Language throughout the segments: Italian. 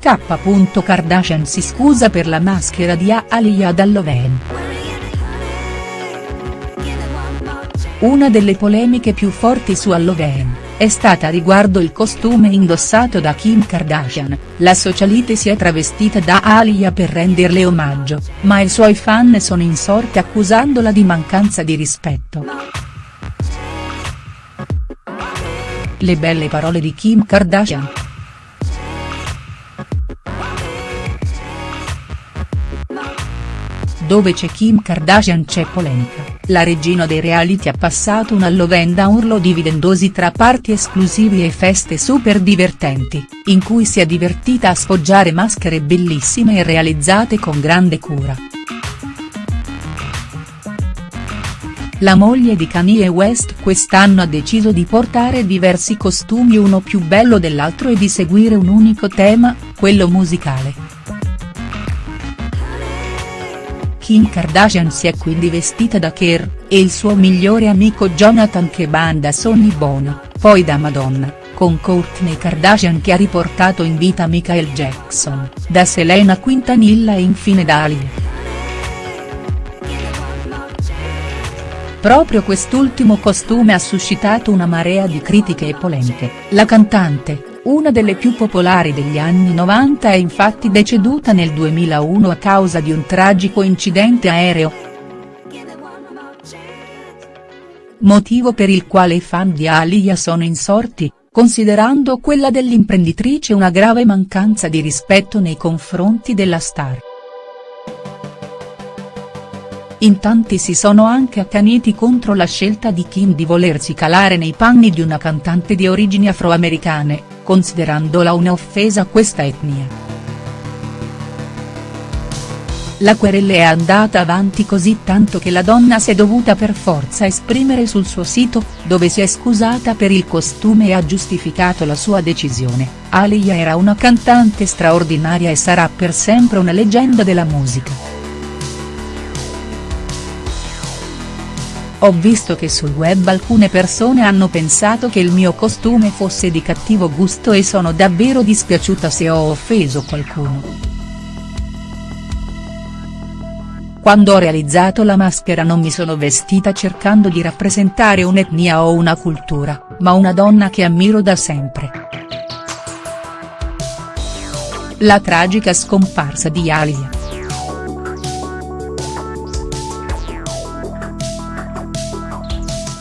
K. Kardashian si scusa per la maschera di Aliyah Dalloven. Una delle polemiche più forti su Halloween, è stata riguardo il costume indossato da Kim Kardashian, la socialite si è travestita da Aliyah per renderle omaggio, ma i suoi fan sono insorti accusandola di mancanza di rispetto. Le belle parole di Kim Kardashian. Dove c'è Kim Kardashian c'è polemica, la regina dei reality ha passato un Halloween da urlo dividendosi tra parti esclusivi e feste super divertenti, in cui si è divertita a sfoggiare maschere bellissime e realizzate con grande cura. La moglie di Kanye West quest'anno ha deciso di portare diversi costumi uno più bello dell'altro e di seguire un unico tema, quello musicale. Kim Kardashian si è quindi vestita da Kerr, e il suo migliore amico Jonathan che banda Sonny Bono, poi da Madonna, con Kourtney Kardashian che ha riportato in vita Michael Jackson, da Selena Quintanilla e infine da Ali. Proprio quest'ultimo costume ha suscitato una marea di critiche e polemiche, la cantante, una delle più popolari degli anni 90 è infatti deceduta nel 2001 a causa di un tragico incidente aereo. Motivo per il quale i fan di Aliyah sono insorti, considerando quella dell'imprenditrice una grave mancanza di rispetto nei confronti della star. In tanti si sono anche accaniti contro la scelta di Kim di volersi calare nei panni di una cantante di origini afroamericane, considerandola un'offesa a questa etnia. La querella è andata avanti così tanto che la donna si è dovuta per forza esprimere sul suo sito, dove si è scusata per il costume e ha giustificato la sua decisione, Aliyah era una cantante straordinaria e sarà per sempre una leggenda della musica. Ho visto che sul web alcune persone hanno pensato che il mio costume fosse di cattivo gusto e sono davvero dispiaciuta se ho offeso qualcuno. Quando ho realizzato la maschera non mi sono vestita cercando di rappresentare un'etnia o una cultura, ma una donna che ammiro da sempre. La tragica scomparsa di Alia.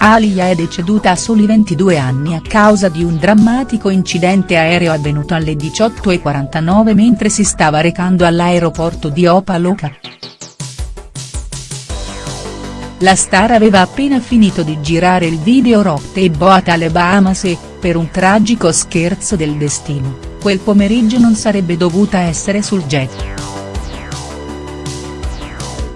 Alia è deceduta a soli 22 anni a causa di un drammatico incidente aereo avvenuto alle 18.49 mentre si stava recando all'aeroporto di Opa-Locka. La star aveva appena finito di girare il video Rock e Boat alle Bahamas e, per un tragico scherzo del destino, quel pomeriggio non sarebbe dovuta essere sul jet.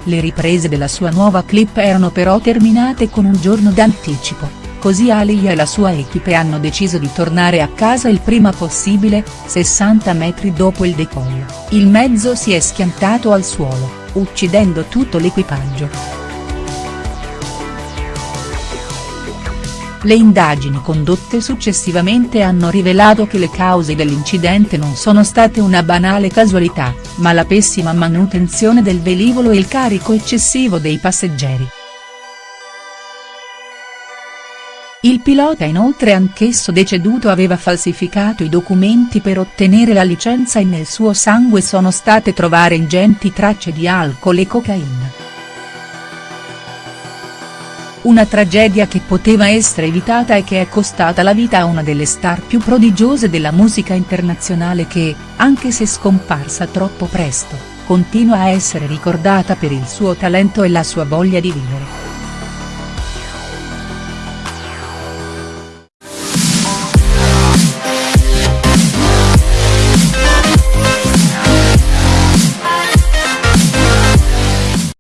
Le riprese della sua nuova clip erano però terminate con un giorno d'anticipo, così Aliyah e la sua equipe hanno deciso di tornare a casa il prima possibile, 60 metri dopo il decollo, il mezzo si è schiantato al suolo, uccidendo tutto l'equipaggio. Le indagini condotte successivamente hanno rivelato che le cause dell'incidente non sono state una banale casualità, ma la pessima manutenzione del velivolo e il carico eccessivo dei passeggeri. Il pilota inoltre anch'esso deceduto aveva falsificato i documenti per ottenere la licenza e nel suo sangue sono state trovare ingenti tracce di alcol e cocaina. Una tragedia che poteva essere evitata e che è costata la vita a una delle star più prodigiose della musica internazionale che, anche se scomparsa troppo presto, continua a essere ricordata per il suo talento e la sua voglia di vivere.